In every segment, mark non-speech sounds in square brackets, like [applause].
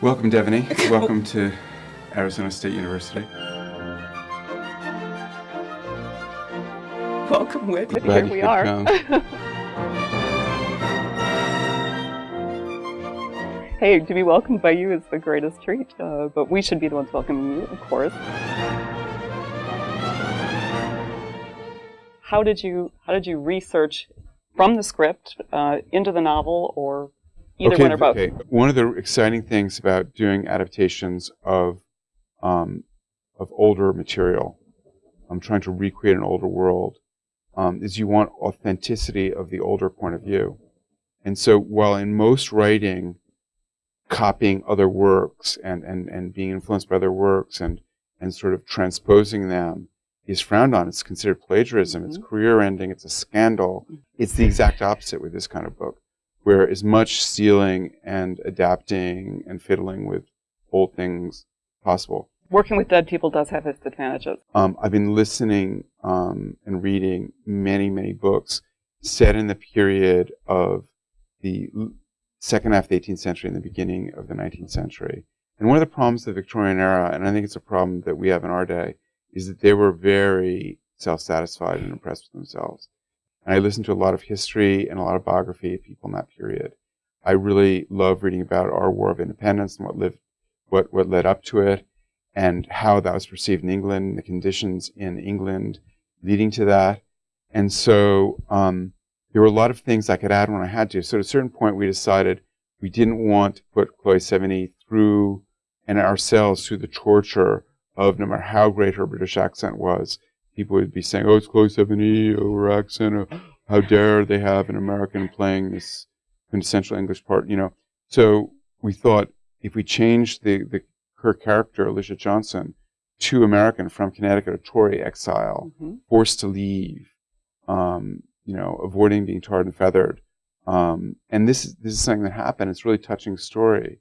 Welcome, Devaney. [laughs] Welcome to Arizona State University. Welcome, Whit. Here we are. [laughs] hey, to be welcomed by you is the greatest treat, uh, but we should be the ones welcoming you, of course. How did you How did you research from the script uh, into the novel, or either okay, one or both? Okay. One of the exciting things about doing adaptations of um, of older material, I'm trying to recreate an older world, um, is you want authenticity of the older point of view. And so, while in most writing, copying other works and, and, and being influenced by other works and, and sort of transposing them is frowned on. It's considered plagiarism. It's Mhm. career ending. It's a scandal. It's the exact opposite with this kind of book, where as much stealing and adapting and fiddling with old things possible. Working with dead people does have its advantages. Um, I've been listening um, and reading many, many books set in the period of the second half of the 18th century and the beginning of the 19th century. And one of the problems of the Victorian era, and I think it's a problem that we have in our day, is that they were very self-satisfied and impressed with themselves. And I listened to a lot of history and a lot of biography of people in that period. I really love reading about our War of Independence and what lived, what, what led up to it, and how that was perceived in England, the conditions in England leading to that. And so um, there were a lot of things I could add when I had to. So at a certain point, we decided we didn't want to put Chloe Sevigny through and ourselves through the torture of no matter how great her British accent was, people would be saying, "Oh, it's Chloe Sevigny, her accent, or how dare they have an American playing this quintessential English part?" You know. So we thought if we changed the, the her character, Alicia Johnson, to American from Connecticut, a Tory exile, Mhm. forced to leave, um, you know, avoiding being tarred and feathered. Um, and this is, this is something that happened. It's a really touching story.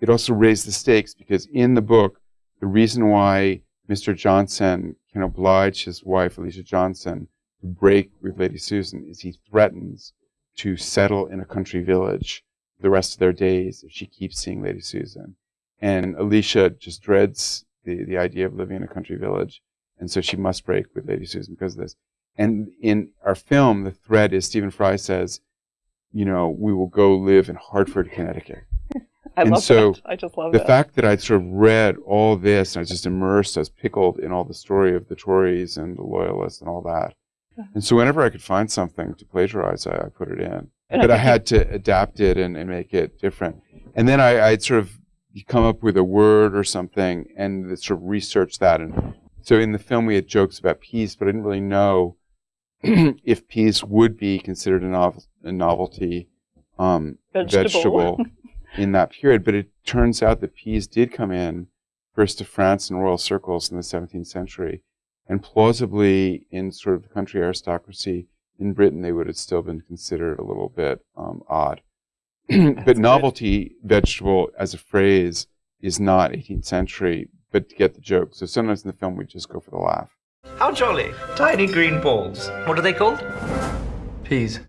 It also raised the stakes because in the book, the reason why Mr. Johnson can oblige his wife, Alicia Johnson, to break with Lady Susan is he threatens to settle in a country village the rest of their days if she keeps seeing Lady Susan. And Alicia just dreads the, the idea of living in a country village. And so she must break with Lady Susan because of this. And in our film, the thread is Stephen Fry says, you know, we will go live in Hartford, Connecticut. I And love so that. I just love The that. fact that I'd sort of read all this and I was just immersed, I was pickled in all the story of the Tories and the Loyalists and all that. And so whenever I could find something to plagiarize, I, I put it in. But I had to adapt it and, and make it different. And then I, I'd sort of come up with a word or something and sort of research that. And so in the film, we had jokes about peas, but I didn't really know [clears throat] if peas would be considered a, a novelty um, Vegetable. vegetable [laughs] in that period. But it turns out that peas did come in first to France in royal circles in the 17th century. And plausibly, in sort of the country aristocracy in Britain, they would have still been considered a little bit um, odd. [clears throat] but good. novelty vegetable as a phrase is not 18th century, but to get the joke. So sometimes in the film, we just go for the laugh. How jolly. Tiny green balls. What are they called? Peas.